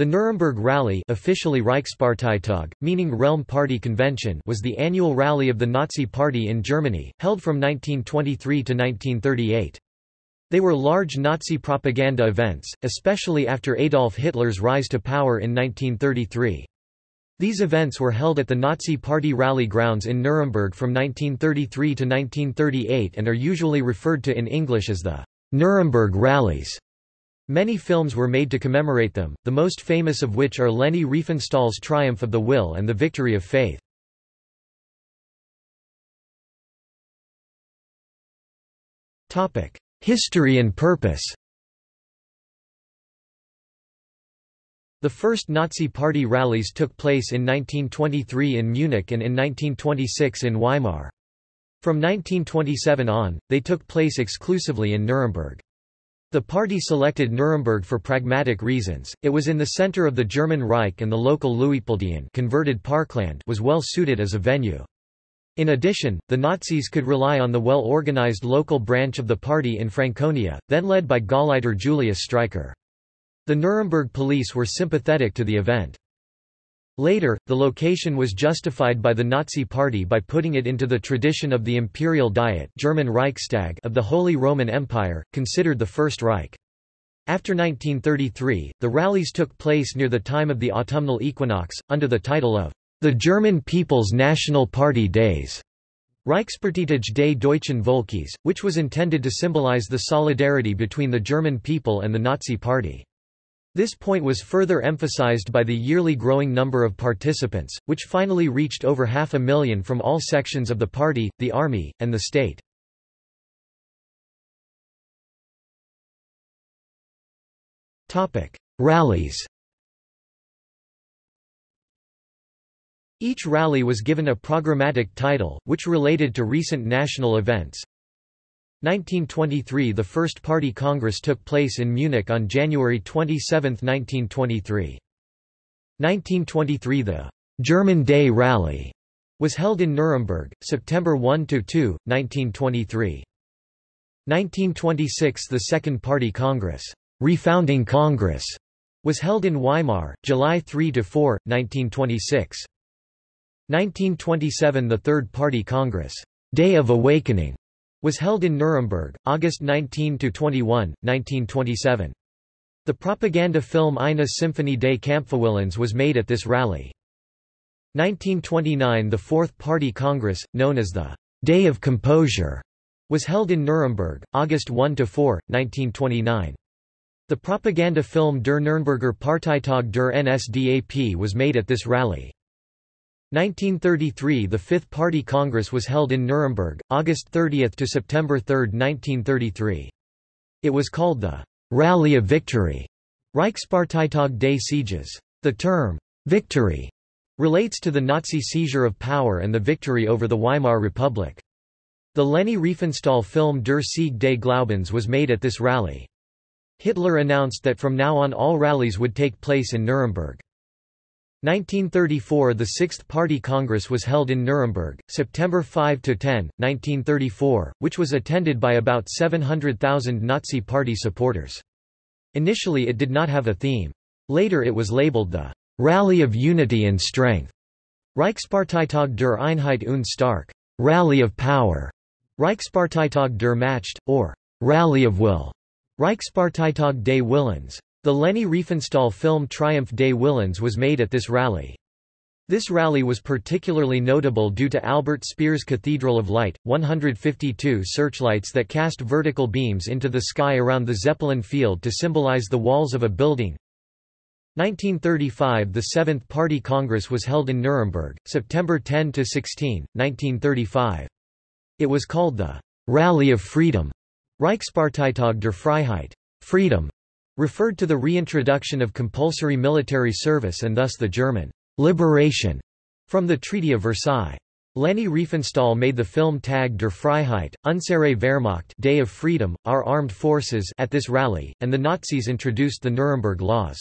The Nuremberg Rally officially Reichsparteitag, meaning Realm Party Convention was the annual rally of the Nazi Party in Germany, held from 1923 to 1938. They were large Nazi propaganda events, especially after Adolf Hitler's rise to power in 1933. These events were held at the Nazi Party rally grounds in Nuremberg from 1933 to 1938 and are usually referred to in English as the Nuremberg rallies. Many films were made to commemorate them, the most famous of which are Leni Riefenstahl's Triumph of the Will and The Victory of Faith. History and purpose The first Nazi Party rallies took place in 1923 in Munich and in 1926 in Weimar. From 1927 on, they took place exclusively in Nuremberg. The party selected Nuremberg for pragmatic reasons, it was in the center of the German Reich and the local Luitpoldhain converted Parkland was well suited as a venue. In addition, the Nazis could rely on the well-organized local branch of the party in Franconia, then led by Gauleiter Julius Streicher. The Nuremberg police were sympathetic to the event. Later, the location was justified by the Nazi Party by putting it into the tradition of the Imperial Diet German Reichstag of the Holy Roman Empire, considered the First Reich. After 1933, the rallies took place near the time of the autumnal equinox, under the title of the German People's National Party Days. Reichsparteitage des Deutschen Volkes, which was intended to symbolize the solidarity between the German people and the Nazi Party. This point was further emphasized by the yearly growing number of participants, which finally reached over half a million from all sections of the party, the army, and the state. Rallies Each rally was given a programmatic title, which related to recent national events, 1923 – The first party congress took place in Munich on January 27, 1923. 1923 – The German Day Rally was held in Nuremberg, September 1–2, 1923. 1926 – The Second Party Congress, Refounding Congress, was held in Weimar, July 3–4, 1926. 1927 – The Third Party Congress, Day of Awakening, was held in Nuremberg, August 19–21, 1927. The propaganda film Eine Symphonie des Kampfwillens was made at this rally. 1929 The Fourth Party Congress, known as the Day of Composure, was held in Nuremberg, August 1–4, 1929. The propaganda film Der Nürnberger Parteitag der NSDAP was made at this rally. 1933 – The Fifth Party Congress was held in Nuremberg, August 30 to September 3, 1933. It was called the «Rally of Victory» Reichsparteitag des Sieges. The term «victory» relates to the Nazi seizure of power and the victory over the Weimar Republic. The Leni Riefenstahl film Der Sieg des Glaubens was made at this rally. Hitler announced that from now on all rallies would take place in Nuremberg. 1934 – The Sixth Party Congress was held in Nuremberg, September 5–10, 1934, which was attended by about 700,000 Nazi Party supporters. Initially it did not have a theme. Later it was labeled the «Rally of Unity and Strength» Reichsparteitag der Einheit und Stark Rally of Power, Reichsparteitag der Macht, or Rally of Will, Reichsparteitag des Willens. The Leni Riefenstahl film Triumph des Willens was made at this rally. This rally was particularly notable due to Albert Speer's Cathedral of Light, 152 searchlights that cast vertical beams into the sky around the Zeppelin field to symbolize the walls of a building. 1935 – The Seventh Party Congress was held in Nuremberg, September 10–16, 1935. It was called the «Rally of Freedom» Reichsparteitag der Freiheit freedom", referred to the reintroduction of compulsory military service and thus the German liberation from the Treaty of Versailles. Leni Riefenstahl made the film Tag der Freiheit, Unsere Wehrmacht Day of Freedom, Our Armed Forces at this rally, and the Nazis introduced the Nuremberg Laws.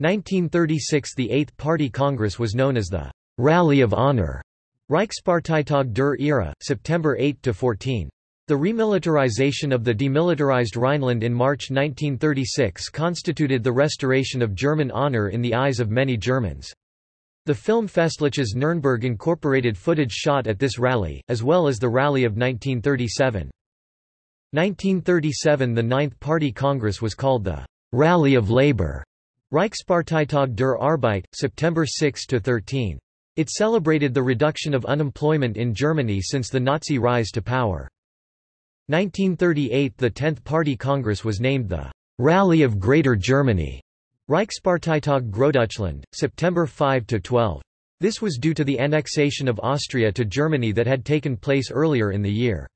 1936 The Eighth Party Congress was known as the Rally of Honor, Reichsparteitag der Ehre, September 8–14. The remilitarization of the demilitarized Rhineland in March 1936 constituted the restoration of German honor in the eyes of many Germans. The film Festliches Nürnberg incorporated footage shot at this rally, as well as the rally of 1937. 1937 The Ninth Party Congress was called the Rally of Labour, Reichsparteitag der Arbeit, September 6–13. It celebrated the reduction of unemployment in Germany since the Nazi rise to power. 1938 The Tenth Party Congress was named the Rally of Greater Germany, Reichsparteitag Großdeutschland, September 5–12. This was due to the annexation of Austria to Germany that had taken place earlier in the year.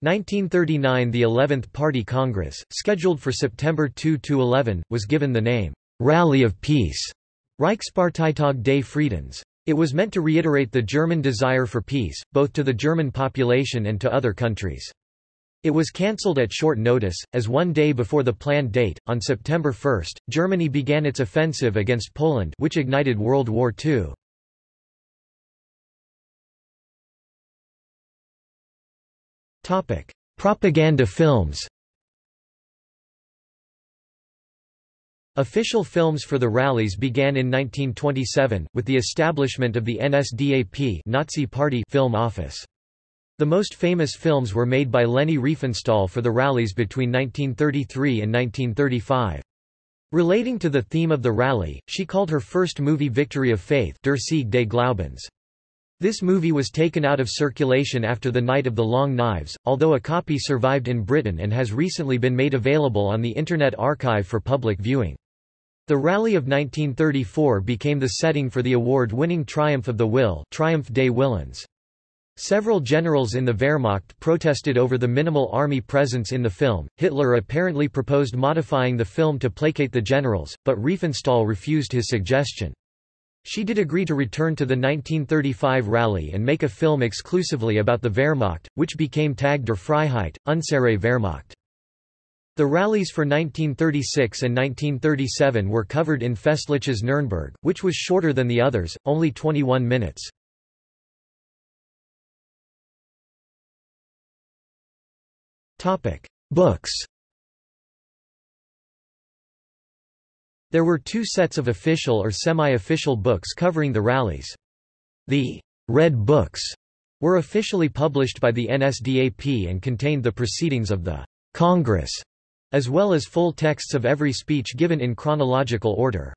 1939 The 11th Party Congress, scheduled for September 2–11, was given the name, Rally of Peace, Reichsparteitag des Friedens. It was meant to reiterate the German desire for peace, both to the German population and to other countries. It was cancelled at short notice, as one day before the planned date, on September 1, Germany began its offensive against Poland which ignited World War II. Propaganda films Official films for the rallies began in 1927, with the establishment of the NSDAP Nazi Party film office. The most famous films were made by Leni Riefenstahl for the rallies between 1933 and 1935. Relating to the theme of the rally, she called her first movie Victory of Faith Der Sieg des Glaubens. This movie was taken out of circulation after the Night of the Long Knives, although a copy survived in Britain and has recently been made available on the Internet Archive for public viewing. The Rally of 1934 became the setting for the award-winning Triumph of the Will Triumph des Willens. Several generals in the Wehrmacht protested over the minimal army presence in the film. Hitler apparently proposed modifying the film to placate the generals, but Riefenstahl refused his suggestion. She did agree to return to the 1935 rally and make a film exclusively about the Wehrmacht, which became Tag der Freiheit, Unsere Wehrmacht. The rallies for 1936 and 1937 were covered in Festliches Nürnberg, which was shorter than the others, only 21 minutes. Books There were two sets of official or semi-official books covering the rallies. The Red Books were officially published by the NSDAP and contained the proceedings of the Congress, as well as full texts of every speech given in chronological order.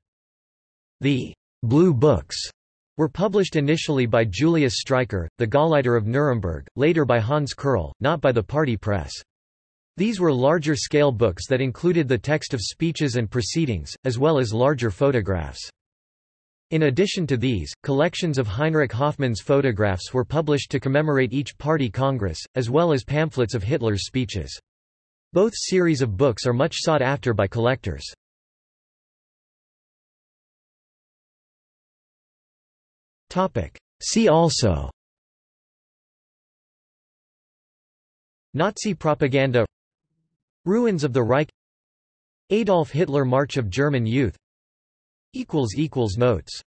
The Blue Books were published initially by Julius Streicher, the Gauleiter of Nuremberg, later by Hans Kerrl, not by the party press. These were larger-scale books that included the text of speeches and proceedings, as well as larger photographs. In addition to these, collections of Heinrich Hoffmann's photographs were published to commemorate each party congress, as well as pamphlets of Hitler's speeches. Both series of books are much sought after by collectors. See also Nazi propaganda Ruins of the Reich. Adolf Hitler March of German Youth. Notes